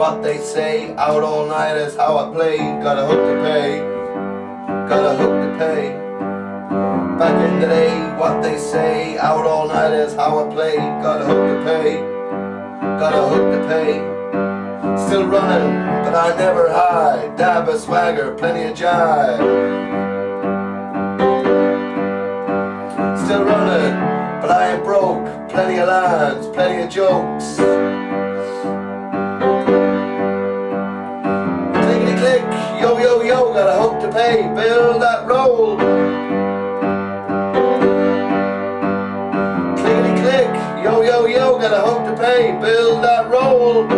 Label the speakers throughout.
Speaker 1: what they say. Out all night is how I play. Got a hook to pay. Got a hook to pay. Back in the day, what they say. Out all night is how I play. Got a hook to pay. Got a hook to pay. Still running, but I never hide. Dab a swagger, plenty of jive. Still running, but I ain't broke. Plenty of lines, plenty of jokes. To pay. Build that roll. Clickety click, yo yo yo, got a hook to pay. Build that roll.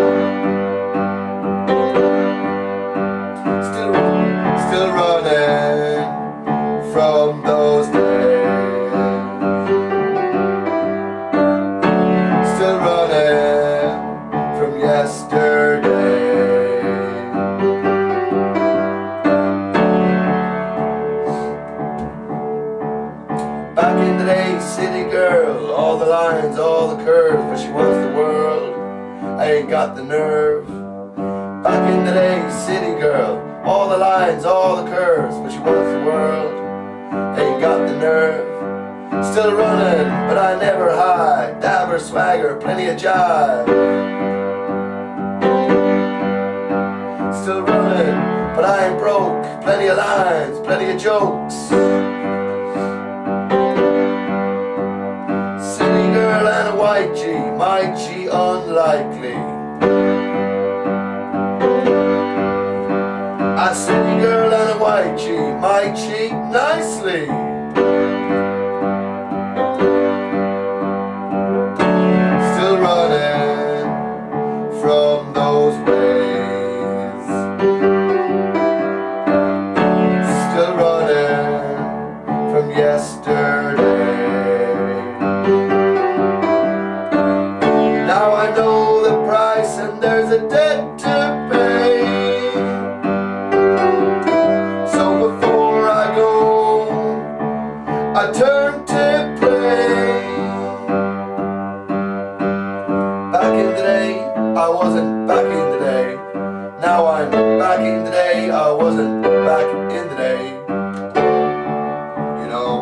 Speaker 1: Lines, all the curves, but she wants the world. I ain't got the nerve. Back in the day, city girl, all the lines, all the curves, but she wants the world. Ain't got the nerve. Still running, but I never hide. Dabber, swagger, plenty of jive. Still running, but I ain't broke. Plenty of lines, plenty of jokes. A city girl and a white G, my G nicely. Back in the day, I wasn't back in the day. You know.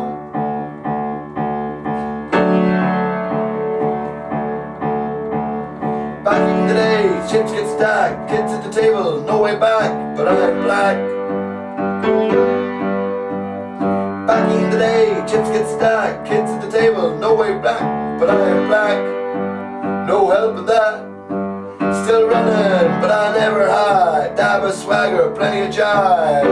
Speaker 1: Back in the day, chips get stacked, kids at the table, no way back, but I'm black. Back in the day, chips get stacked, plenty of jive.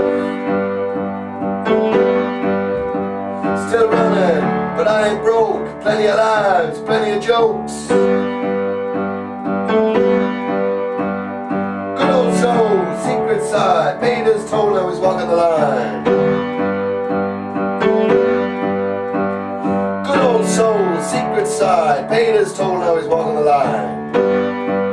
Speaker 1: Still running, but I ain't broke. Plenty of lines, plenty of jokes. Good old soul, secret side. Peter's told I was walking the line. Good old soul, secret side. Peter's told I was walking the line.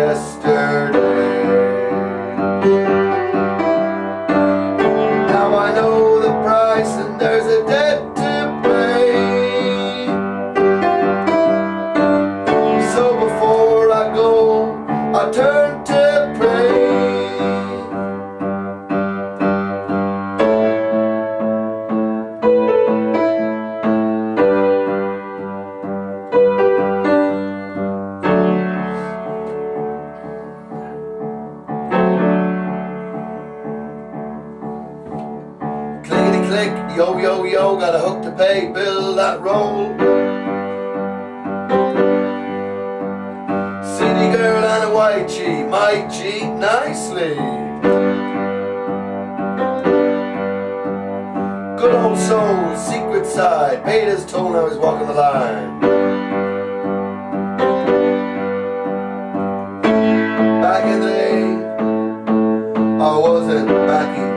Speaker 1: Yesterday. click, yo, yo, yo, got a hook to pay, bill that roll. City girl and a white G, might cheat nicely. Good old soul, secret side, paid his toll, now he's walking the line. Back in the day, I wasn't back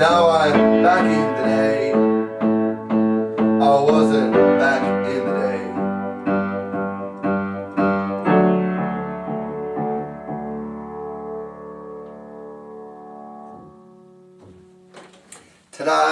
Speaker 1: now I'm back in the day I wasn't back in the day Ta-da!